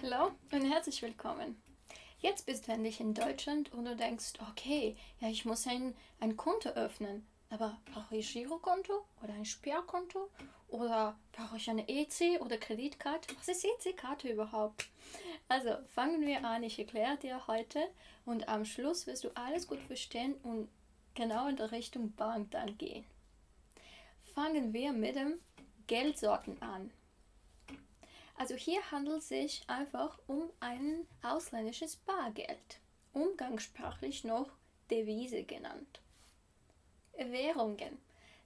Hallo und herzlich willkommen. Jetzt bist du endlich in Deutschland und du denkst, okay, ja, ich muss ein, ein Konto öffnen. Aber brauche ich Girokonto oder ein Sperrkonto oder brauche ich eine EC oder Kreditkarte? Was ist EC-Karte überhaupt? Also fangen wir an, ich erkläre dir heute und am Schluss wirst du alles gut verstehen und genau in der Richtung Bank dann gehen. Fangen wir mit dem Geldsorten an. Also hier handelt es sich einfach um ein ausländisches Bargeld, umgangssprachlich noch Devise genannt. Währungen.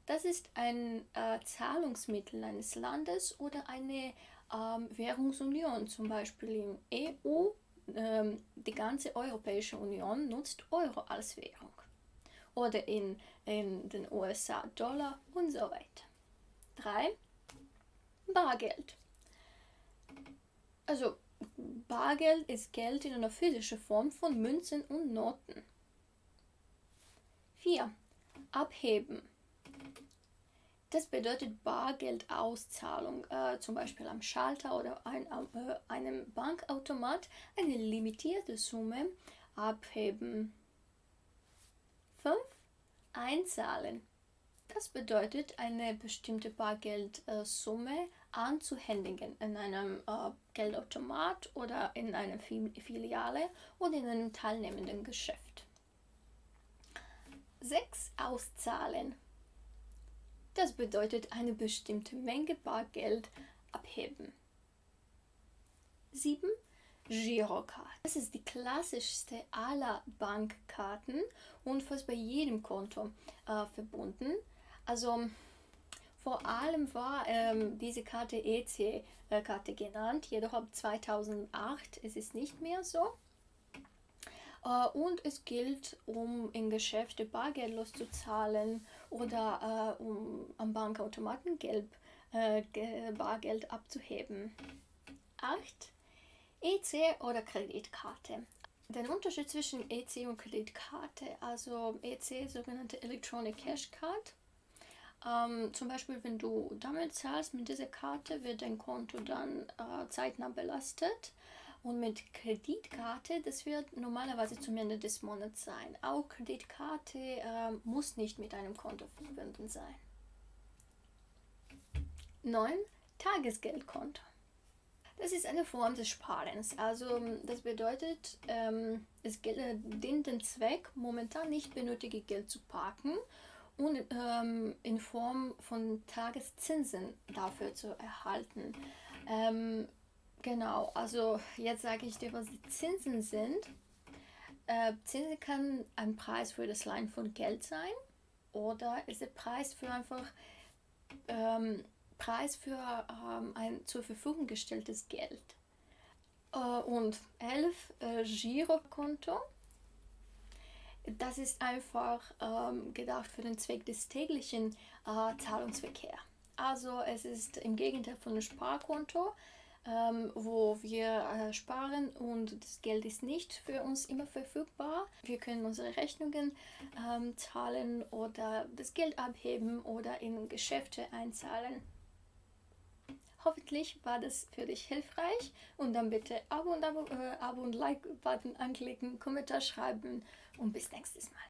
Das ist ein äh, Zahlungsmittel eines Landes oder eine ähm, Währungsunion, zum Beispiel im EU. Ähm, die ganze Europäische Union nutzt Euro als Währung. Oder in, in den USA Dollar und so weiter. 3. Bargeld. Also Bargeld ist Geld in einer physischen Form von Münzen und Noten. 4. Abheben. Das bedeutet Bargeldauszahlung, äh, zum Beispiel am Schalter oder ein, äh, einem Bankautomat, eine limitierte Summe abheben. 5. Einzahlen. Das bedeutet, eine bestimmte Bargeldsumme anzuhändigen in einem äh, Geldautomat oder in einer Filiale oder in einem teilnehmenden Geschäft. 6. Auszahlen. Das bedeutet eine bestimmte Menge Bargeld abheben. 7. Girocard. Das ist die klassischste aller Bankkarten und fast bei jedem Konto äh, verbunden. Also vor allem war ähm, diese Karte EC-Karte genannt, jedoch ab 2008 ist es nicht mehr so. Uh, und es gilt, um in Geschäfte bargeldlos zu zahlen oder uh, um am Bankautomaten gelb, uh, Bargeld abzuheben. 8. EC oder Kreditkarte. Der Unterschied zwischen EC und Kreditkarte, also EC, sogenannte Electronic Cash Card, ähm, zum Beispiel, wenn du damit zahlst, mit dieser Karte wird dein Konto dann äh, zeitnah belastet. Und mit Kreditkarte, das wird normalerweise zum Ende des Monats sein. Auch Kreditkarte äh, muss nicht mit einem Konto verbunden sein. 9. Tagesgeldkonto. Das ist eine Form des Sparens. Also das bedeutet, ähm, es dient den Zweck, momentan nicht benötigte Geld zu parken und ähm, in Form von Tageszinsen dafür zu erhalten. Ähm, genau, also jetzt sage ich dir, was die Zinsen sind. Äh, Zinsen kann ein Preis für das Leihen von Geld sein oder ist der Preis für einfach ähm, Preis für ähm, ein zur Verfügung gestelltes Geld. Äh, und 11 äh, Girokonto das ist einfach ähm, gedacht für den Zweck des täglichen äh, Zahlungsverkehrs. Also es ist im Gegenteil von einem Sparkonto, ähm, wo wir äh, sparen und das Geld ist nicht für uns immer verfügbar. Wir können unsere Rechnungen ähm, zahlen oder das Geld abheben oder in Geschäfte einzahlen. Hoffentlich war das für dich hilfreich und dann bitte Abo und, Abo, äh, Abo und Like-Button anklicken, Kommentar schreiben und bis nächstes Mal.